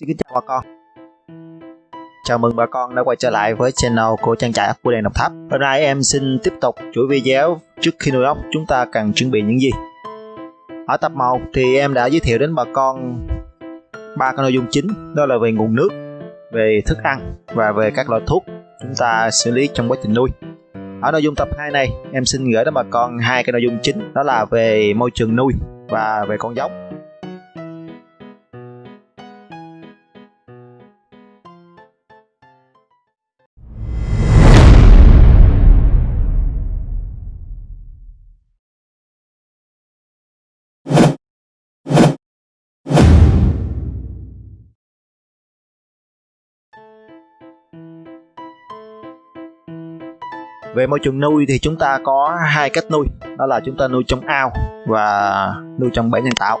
Xin kính chào bà con. Chào mừng bà con đã quay trở lại với channel của trang trại của đèn Đồng Tháp. Hôm nay em xin tiếp tục chuỗi video trước khi nuôi ốc chúng ta cần chuẩn bị những gì? Ở tập 1 thì em đã giới thiệu đến bà con ba cái nội dung chính đó là về nguồn nước, về thức ăn và về các loại thuốc chúng ta xử lý trong quá trình nuôi. Ở nội dung tập 2 này em xin gửi đến bà con hai cái nội dung chính đó là về môi trường nuôi và về con giống. Về môi trường nuôi thì chúng ta có hai cách nuôi. Đó là chúng ta nuôi trong ao và nuôi trong bể nhân tạo.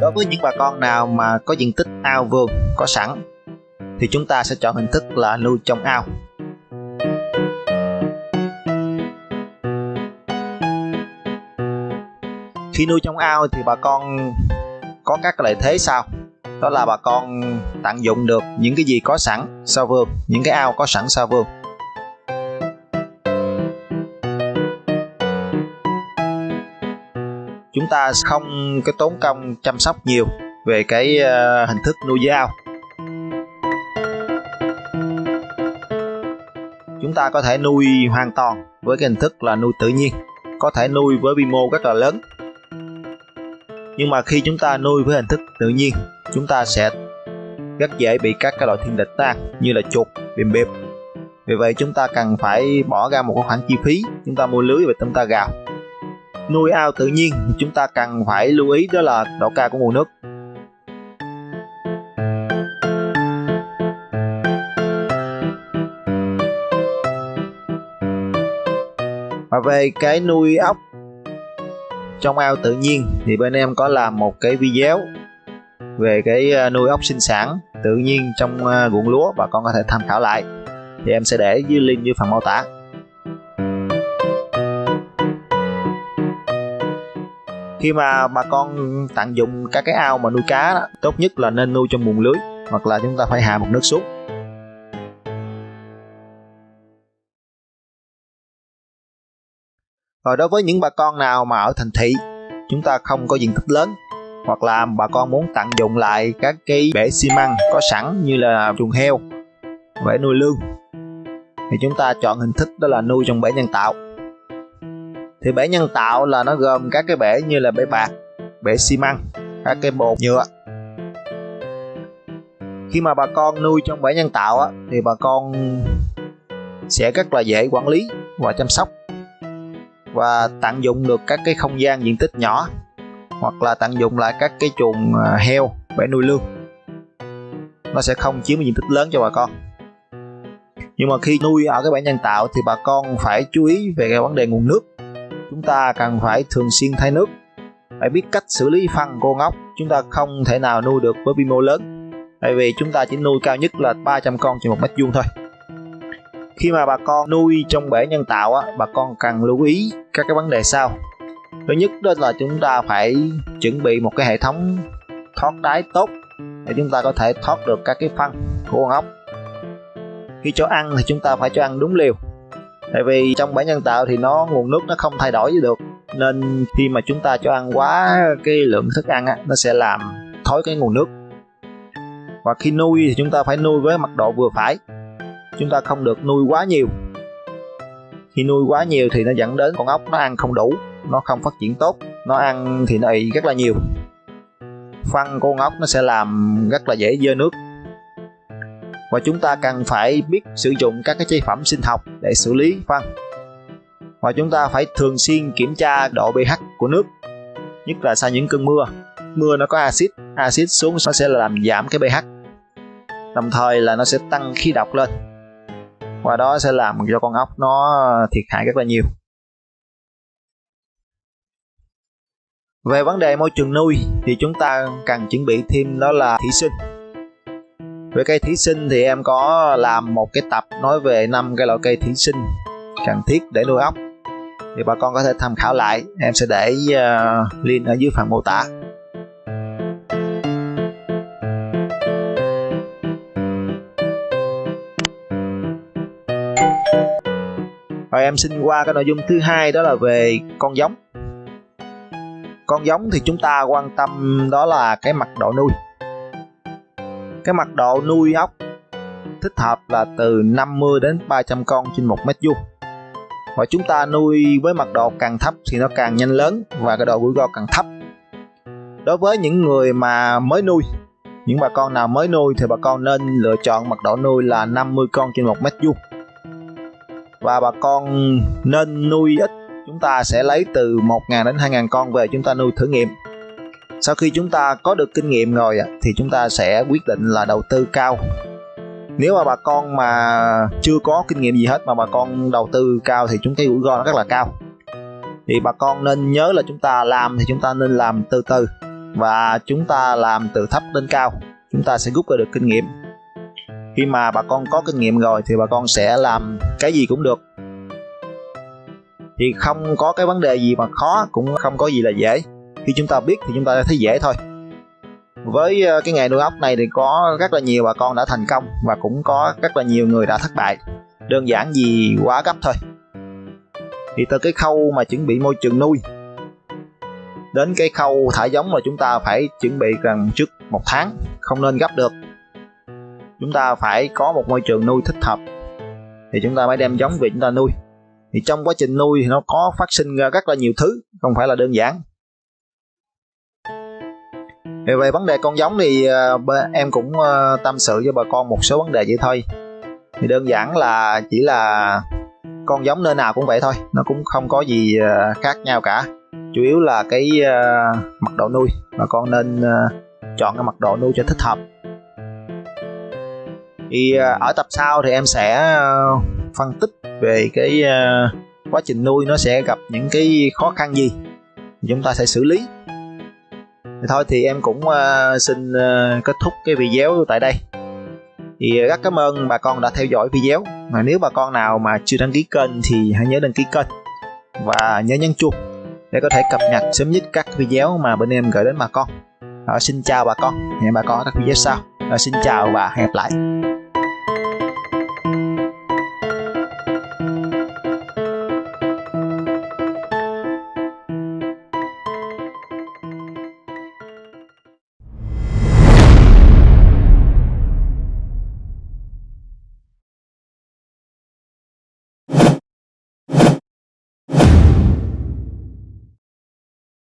Đối với những bà con nào mà có diện tích ao vườn, có sẵn, thì chúng ta sẽ chọn hình thức là nuôi trong ao. Khi nuôi trong ao thì bà con có các lợi thế sau. Đó là bà con tận dụng được những cái gì có sẵn sau vườn, những cái ao có sẵn sau vườn. Chúng ta không cái tốn công chăm sóc nhiều về cái ờ, hình thức nuôi dưới ao. Chúng ta có thể nuôi hoàn toàn với cái hình thức là nuôi tự nhiên, có thể nuôi với quy mô rất là lớn nhưng mà khi chúng ta nuôi với hình thức tự nhiên, chúng ta sẽ rất dễ bị các cái loại thiên địch tan, như là chuột, bìm bịp. Vì vậy chúng ta cần phải bỏ ra một khoản chi phí, chúng ta mua lưới và chúng ta gào nuôi ao tự nhiên, chúng ta cần phải lưu ý đó là độ cao của nguồn nước. Và về cái nuôi ốc trong ao tự nhiên thì bên em có làm một cái video về cái ờ, nuôi ốc sinh sản tự nhiên trong ờ, ruộng lúa và con có thể tham khảo lại. Thì em sẽ để dưới link dưới phần mô tả. Khi mà bà con tận dụng các cái ao mà nuôi cá đó, tốt nhất là nên nuôi trong buồng lưới hoặc là chúng ta phải hạ một nước xuống. Rồi đối với những bà con nào mà ở thành thị chúng ta không có diện tích lớn hoặc là bà con muốn tận dụng lại các cái bể xi măng có sẵn như là chuồng heo, bể nuôi lương thì chúng ta chọn hình thức đó là nuôi trong bể nhân tạo. Thì bể nhân tạo là nó gồm các cái bể như là bể bạc, bể xi măng, các cái bột nhựa. Khi mà bà con nuôi trong bể nhân tạo á, thì bà con sẽ rất là dễ quản lý và chăm sóc và tận dụng được các cái không gian diện tích nhỏ, hoặc là tận dụng lại các cái chuồng à, heo để nuôi lương nó sẽ không chiếm diện tích lớn cho bà con. Nhưng mà khi nuôi ở cái bãi nhân tạo thì bà con phải chú ý về cái vấn đề nguồn nước. Chúng ta cần phải thường xuyên thay nước, phải biết cách xử lý phân cô ngốc chúng ta không thể nào nuôi được với quy mô lớn, tại vì chúng ta chỉ nuôi cao nhất là 300 con trên một mét vuông thôi khi mà bà con nuôi trong bể nhân tạo á bà con cần lưu ý các cái vấn đề sau. Thứ nhất đó là chúng ta phải chuẩn bị một cái hệ thống thoát đáy tốt để chúng ta có thể thoát được các cái phân của con ốc. Khi cho ăn thì chúng ta phải cho ăn đúng liều tại vì trong bể nhân tạo thì nó nguồn nước nó không thay đổi được. Nên khi mà chúng ta cho ăn quá cái lượng thức ăn á, nó sẽ làm thối cái nguồn nước. Và khi nuôi thì chúng ta phải nuôi với mật độ vừa phải chúng ta không được nuôi quá nhiều. Khi nuôi quá nhiều thì nó dẫn đến con ốc nó ăn không đủ, nó không phát triển tốt, nó ăn thì nó ị rất là nhiều. Phân của con ốc nó sẽ làm rất là dễ dơ nước. Và chúng ta cần phải biết sử dụng các cái chế phẩm sinh học để xử lý phân. Và chúng ta phải thường xuyên kiểm tra độ pH của nước, nhất là sau những cơn mưa. Mưa nó có axit axit xuống nó sẽ làm giảm cái pH, đồng thời là nó sẽ tăng khí độc lên và đó sẽ làm cho con ốc nó thiệt hại rất là nhiều. Về vấn đề môi trường nuôi thì chúng ta cần chuẩn bị thêm đó là thủy sinh. Về cây thủy sinh thì em có làm một cái tập nói về năm cái loại cây thủy sinh cần thiết để nuôi ốc. Thì bà con có thể tham khảo lại em sẽ để uh, link ở dưới phần mô tả. Em xin qua cái nội dung thứ hai, đó là về con giống. Con giống thì chúng ta quan tâm đó là cái mặt độ nuôi. Cái mặt độ nuôi ốc thích hợp là từ 50 đến 300 con trên một mét vuông. Và chúng ta nuôi với mật độ càng thấp thì nó càng nhanh lớn và cái độ rủi ro càng thấp. Đối với những người mà mới nuôi, những bà con nào mới nuôi thì bà con nên lựa chọn mật độ nuôi là 50 con trên một mét vuông và bà con nên nuôi ít. Chúng ta sẽ lấy từ 1.000 đến 2.000 con về chúng ta nuôi thử nghiệm. Sau khi chúng ta có được kinh nghiệm rồi thì chúng ta sẽ quyết định là đầu tư cao. Nếu mà bà con mà chưa có kinh nghiệm gì hết mà bà con đầu tư cao thì chúng cái rủi ro nó rất là cao. Thì bà con nên nhớ là chúng ta làm thì chúng ta nên làm từ từ. Và chúng ta làm từ thấp đến cao. Chúng ta sẽ rút ra được kinh nghiệm khi mà bà con có kinh nghiệm rồi thì bà con sẽ làm cái gì cũng được. Thì không có cái vấn đề gì mà khó, cũng không có gì là dễ. Khi chúng ta biết thì chúng ta thấy dễ thôi. Với ờ, cái nghề nuôi ốc này thì có rất là nhiều bà con đã thành công và cũng có rất là nhiều người đã thất bại. Đơn giản gì quá gấp thôi. Thì từ cái khâu mà chuẩn bị môi trường nuôi đến cái khâu thả giống là chúng ta phải chuẩn bị gần trước một tháng, không nên gấp được chúng ta phải có một môi trường nuôi thích hợp. Thì chúng ta mới đem giống về chúng ta nuôi. Thì trong quá trình nuôi thì nó có phát sinh ra rất là nhiều thứ không phải là đơn giản. Về, về vấn đề con giống thì ờ, em cũng ờ, tâm sự với bà con một số vấn đề vậy thôi. Thì đơn giản là chỉ là con giống nơi nào cũng vậy thôi nó cũng không có gì ờ, khác nhau cả. Chủ yếu là cái mật độ nuôi bà con nên chọn cái mật độ nuôi cho thích hợp thì uh, ở tập sau thì em sẽ uh, phân tích về cái uh, quá trình nuôi nó sẽ gặp những cái khó khăn gì chúng ta sẽ xử lý. Thì thôi thì em cũng xin kết thúc cái video tại đây. Thì rất cảm ơn bà con đã theo dõi video. Mà nếu bà con nào mà chưa đăng ký kênh thì hãy nhớ đăng ký kênh và nhớ nhấn chuông để có thể cập nhật sớm nhất các video mà bên em gửi đến bà con. À, xin chào bà con. Hẹn bà con ở các video sau. À, xin chào và hẹn gặp lại